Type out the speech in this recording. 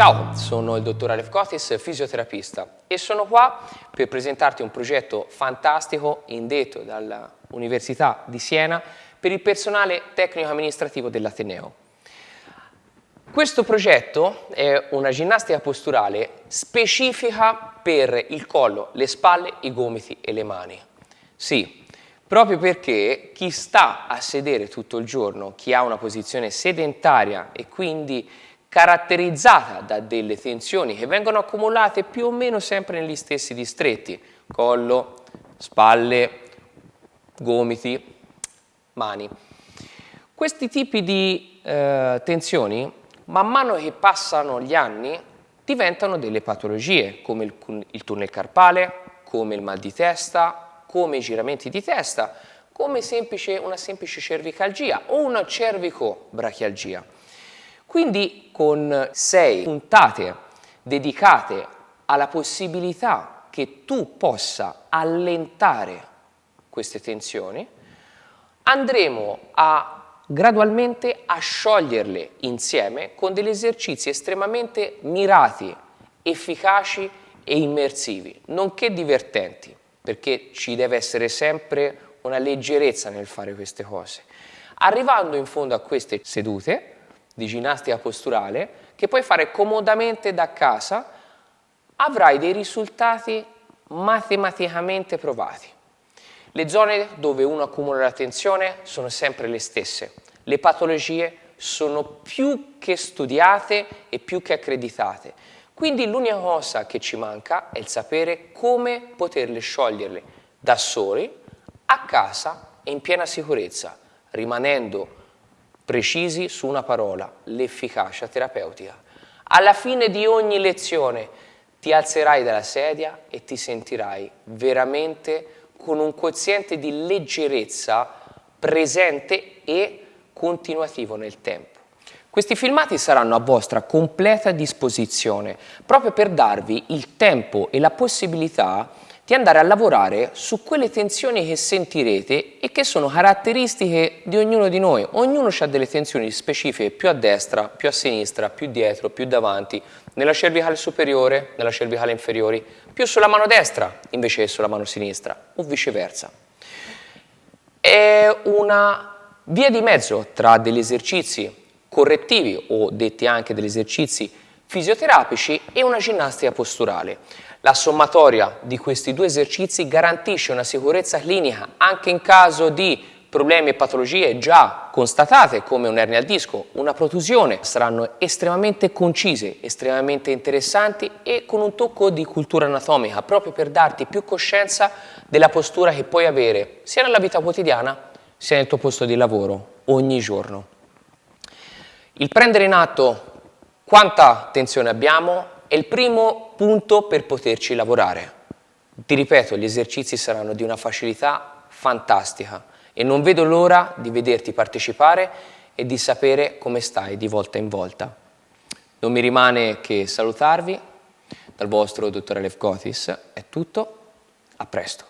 Ciao, sono il dottor Alef Kotis, fisioterapista e sono qua per presentarti un progetto fantastico indetto dall'Università di Siena per il personale tecnico-amministrativo dell'Ateneo. Questo progetto è una ginnastica posturale specifica per il collo, le spalle, i gomiti e le mani. Sì, proprio perché chi sta a sedere tutto il giorno, chi ha una posizione sedentaria e quindi caratterizzata da delle tensioni che vengono accumulate più o meno sempre negli stessi distretti, collo, spalle, gomiti, mani. Questi tipi di eh, tensioni, man mano che passano gli anni, diventano delle patologie, come il, il tunnel carpale, come il mal di testa, come i giramenti di testa, come semplice, una semplice cervicalgia o una cervicobrachialgia. Quindi con sei puntate dedicate alla possibilità che tu possa allentare queste tensioni, andremo a gradualmente a scioglierle insieme con degli esercizi estremamente mirati, efficaci e immersivi, nonché divertenti, perché ci deve essere sempre una leggerezza nel fare queste cose. Arrivando in fondo a queste sedute, di ginnastica posturale che puoi fare comodamente da casa, avrai dei risultati matematicamente provati. Le zone dove uno accumula la tensione sono sempre le stesse. Le patologie sono più che studiate e più che accreditate. Quindi l'unica cosa che ci manca è il sapere come poterle scioglierle da soli, a casa e in piena sicurezza, rimanendo precisi su una parola, l'efficacia terapeutica. Alla fine di ogni lezione ti alzerai dalla sedia e ti sentirai veramente con un quoziente di leggerezza presente e continuativo nel tempo. Questi filmati saranno a vostra completa disposizione proprio per darvi il tempo e la possibilità di andare a lavorare su quelle tensioni che sentirete e che sono caratteristiche di ognuno di noi. Ognuno ha delle tensioni specifiche più a destra, più a sinistra, più dietro, più davanti, nella cervicale superiore, nella cervicale inferiore, più sulla mano destra invece che sulla mano sinistra o viceversa. È una via di mezzo tra degli esercizi correttivi o detti anche degli esercizi fisioterapici e una ginnastica posturale. La sommatoria di questi due esercizi garantisce una sicurezza clinica anche in caso di problemi e patologie già constatate come un'ernia al disco, una protusione, saranno estremamente concise, estremamente interessanti e con un tocco di cultura anatomica proprio per darti più coscienza della postura che puoi avere sia nella vita quotidiana sia nel tuo posto di lavoro ogni giorno. Il prendere in atto quanta tensione abbiamo è il primo punto per poterci lavorare. Ti ripeto, gli esercizi saranno di una facilità fantastica e non vedo l'ora di vederti partecipare e di sapere come stai di volta in volta. Non mi rimane che salutarvi, dal vostro dottore Levkotis è tutto, a presto.